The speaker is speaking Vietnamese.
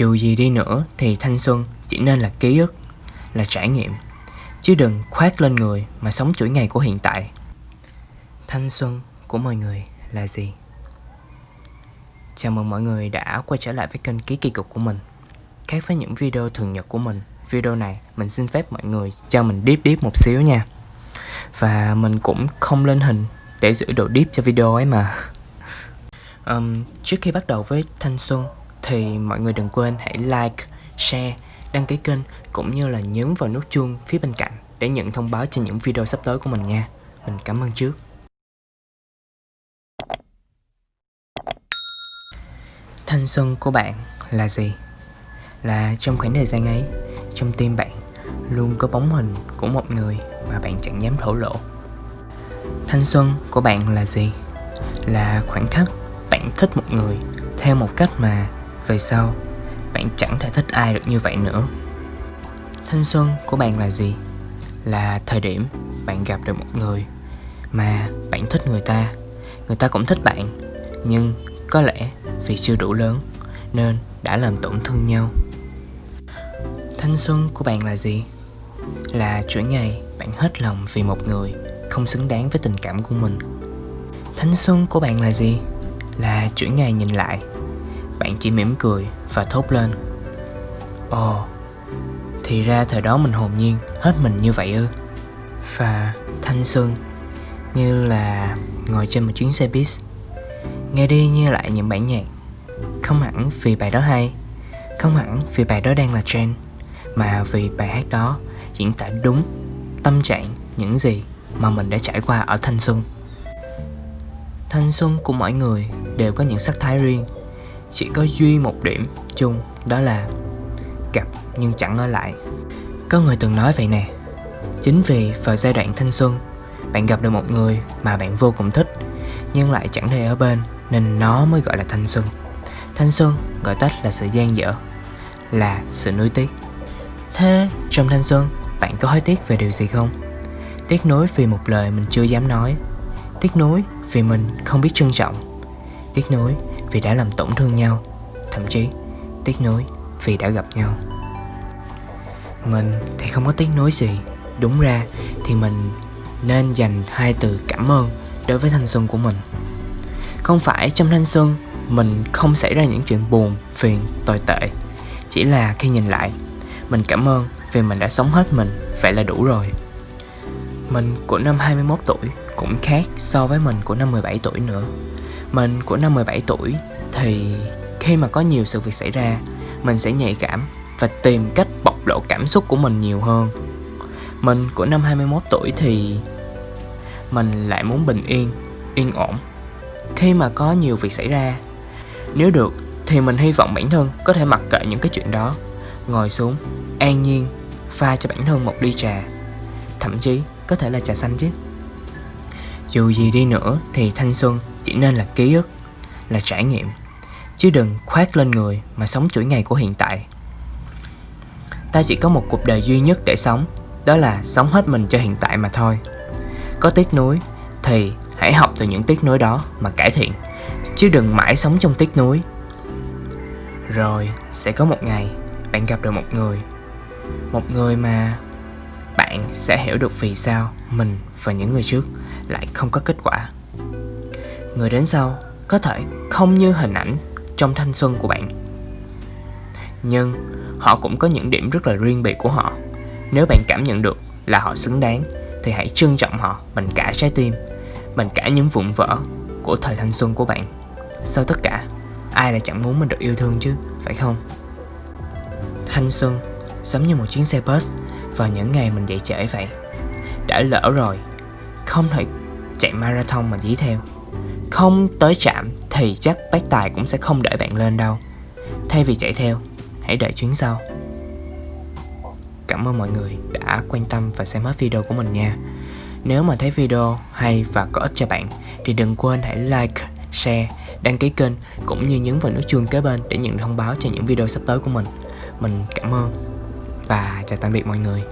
Dù gì đi nữa thì thanh xuân chỉ nên là ký ức, là trải nghiệm. Chứ đừng khoác lên người mà sống chuỗi ngày của hiện tại. Thanh xuân của mọi người là gì? Chào mừng mọi người đã quay trở lại với kênh Ký Kỳ Cục của mình. Khác với những video thường nhật của mình Video này mình xin phép mọi người cho mình deep deep một xíu nha. Và mình cũng không lên hình để giữ độ deep cho video ấy mà. Um, Trước khi bắt đầu với Thanh Xuân thì mọi người đừng quên hãy like, share, đăng ký kênh Cũng như là nhấn vào nút chuông phía bên cạnh Để nhận thông báo cho những video sắp tới của mình nha Mình cảm ơn trước Thanh xuân của bạn là gì? Là trong khoảng thời gian ấy, trong tim bạn luôn có bóng hình của một người mà bạn chẳng dám thổ lộ. Thanh xuân của bạn là gì? Là khoảnh khắc bạn thích một người theo một cách mà về sau bạn chẳng thể thích ai được như vậy nữa. Thanh xuân của bạn là gì? Là thời điểm bạn gặp được một người mà bạn thích người ta, người ta cũng thích bạn, nhưng có lẽ vì chưa đủ lớn nên đã làm tổn thương nhau. Thanh xuân của bạn là gì? Là chuỗi ngày bạn hết lòng vì một người không xứng đáng với tình cảm của mình. Thanh xuân của bạn là gì? Là chuỗi ngày nhìn lại bạn chỉ mỉm cười và thốt lên. Ồ, thì ra thời đó mình hồn nhiên, hết mình như vậy ư? Và thanh xuân như là ngồi trên một chuyến xe bus nghe đi như lại những bản nhạc. Không hẳn vì bài đó hay, Không hẳn vì bài đó đang là trend, Mà vì bài hát đó diễn tả đúng tâm trạng những gì mà mình đã trải qua ở thanh xuân. Thanh xuân của mỗi người đều có những sắc thái riêng chỉ có duy một điểm chung, đó là Gặp nhưng chẳng ở lại. Có người từng nói vậy nè, Chính vì vào giai đoạn thanh xuân, Bạn gặp được một người mà bạn vô cùng thích, Nhưng lại chẳng thể ở bên, Nên nó mới gọi là thanh xuân. Thanh xuân gọi tắt là sự gian dở, Là sự nuối tiếc. Thế trong thanh xuân, bạn có hối tiếc về điều gì không? Tiếc nuối vì một lời mình chưa dám nói, Tiếc nuối vì mình không biết trân trọng, Tiếc nuối vì đã làm tổn thương nhau Thậm chí tiếc nuối vì đã gặp nhau. Mình thì không có tiếc nuối gì. Đúng ra thì mình nên dành hai từ cảm ơn đối với thanh xuân của mình. Không phải trong thanh xuân mình không xảy ra những chuyện buồn, phiền, tồi tệ. Chỉ là khi nhìn lại Mình cảm ơn vì mình đã sống hết mình Vậy là đủ rồi. Mình của năm 21 tuổi cũng khác so với mình của năm 17 tuổi nữa. Mình của năm 17 tuổi thì khi mà có nhiều sự việc xảy ra Mình sẽ nhạy cảm và tìm cách bộc lộ cảm xúc của mình nhiều hơn. Mình của năm 21 tuổi thì mình lại muốn bình yên, yên ổn. Khi mà có nhiều việc xảy ra nếu được thì mình hy vọng bản thân có thể mặc kệ những cái chuyện đó Ngồi xuống, an nhiên, pha cho bản thân một ly trà. Thậm chí có thể là trà xanh chứ. Dù gì đi nữa thì thanh xuân chỉ nên là ký ức, là trải nghiệm Chứ đừng khoác lên người mà sống chuỗi ngày của hiện tại. Ta chỉ có một cuộc đời duy nhất để sống Đó là sống hết mình cho hiện tại mà thôi. Có tiếc nuối thì hãy học từ những tiếc nuối đó mà cải thiện chứ đừng mãi sống trong tiếc nuối. Rồi sẽ có một ngày bạn gặp được một người một người mà bạn sẽ hiểu được vì sao mình và những người trước lại không có kết quả người đến sau có thể không như hình ảnh trong thanh xuân của bạn. Nhưng họ cũng có những điểm rất là riêng biệt của họ. Nếu bạn cảm nhận được là họ xứng đáng, thì hãy trân trọng họ bằng cả trái tim, bằng cả những vụn vỡ của thời thanh xuân của bạn. Sau tất cả, Ai lại chẳng muốn mình được yêu thương chứ, Phải không? Thanh xuân Giống như một chuyến xe bus Vào những ngày mình dậy trễ vậy. Đã lỡ rồi, Không thể chạy marathon mà dí theo. Không tới trạm Thì chắc bác tài cũng sẽ không đợi bạn lên đâu Thay vì chạy theo Hãy đợi chuyến sau Cảm ơn mọi người đã quan tâm và xem hết video của mình nha Nếu mà thấy video hay và có ích cho bạn Thì đừng quên hãy like, share đăng ký kênh cũng như nhấn vào nút chuông kế bên để nhận thông báo cho những video sắp tới của mình. Mình cảm ơn và chào tạm biệt mọi người.